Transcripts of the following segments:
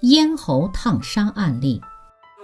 咽喉烫伤案例。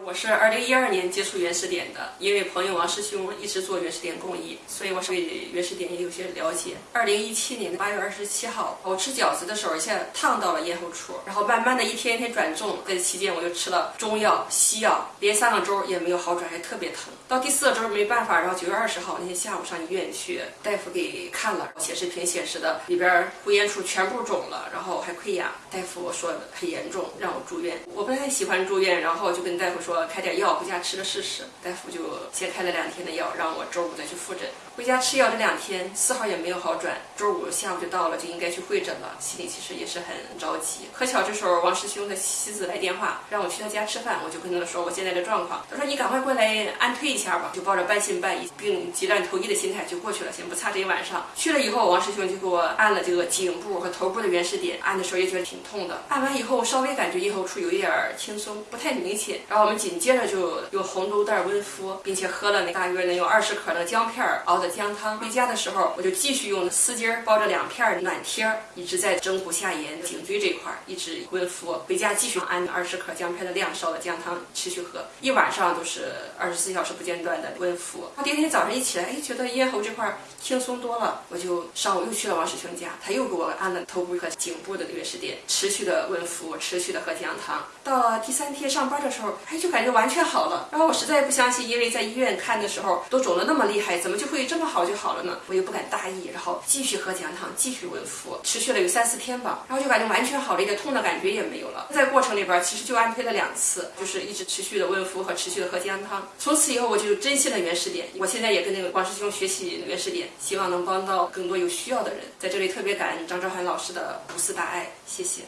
我是二零一二年接触原始点的，因为朋友王师兄一直做原始点公益，所以我是对原始点也有些了解。二零一七年的八月二十七号，我吃饺子的时候，一下烫到了咽喉处，然后慢慢的一天一天转重。在这期间，我就吃了中药、西药，连三个周也没有好转，还特别疼。到第四个周没办法，然后九月二十号那天下午上医院去，大夫给看了显示屏显示的里边呼咽处全部肿了，然后还溃疡。大夫说很严重，让我住院。我不太喜欢住院，然后就跟大夫说。开点药回家吃了试试，大夫就先开了两天的药，让我周五再去复诊。回家吃药这两天丝毫也没有好转，周五下午就到了，就应该去会诊了，心里其实也是很着急。可巧这时候王师兄的妻子来电话，让我去他家吃饭，我就跟他说我现在的状况。他说你赶快过来安推一下吧，就抱着半信半疑、病急乱投医的心态就过去了，先不差这一晚上。去了以后，王师兄就给我按了这个颈部和头部的原始点，按的时候也觉得挺痛的。按完以后稍微感觉咽喉处有一点轻松，不太明显。然后我们紧接着就用红豆袋温敷，并且喝了那大约能有二十克的姜片熬的。姜汤回家的时候，我就继续用丝巾包着两片暖贴，一直在枕骨下沿、颈椎这块一直温敷。回家继续按二十克姜片的量烧的姜汤持续喝，一晚上都是二十四小时不间断的温敷。第二天早上一起来，哎，觉得咽喉这块轻松多了，我就上午又去了王师兄家，他又给我按了头部和颈部的原始点，持续的温敷，持续的喝姜汤。到了第三天上班的时候，哎，就感感觉完全好了。然后我实在不相信，因为在医院看的时候都肿得那么厉害，怎么就会这？么好就好了呢，我又不敢大意，然后继续喝姜汤，继续温敷，持续了有三四天吧，然后就感觉完全好了，一点痛的感觉也没有了。在过程里边，其实就安推了两次，就是一直持续的温敷和持续的喝姜汤。从此以后，我就珍惜了原始点，我现在也跟那个王师兄学习原始点，希望能帮到更多有需要的人。在这里特别感恩张昭涵老师的无私大爱，谢谢。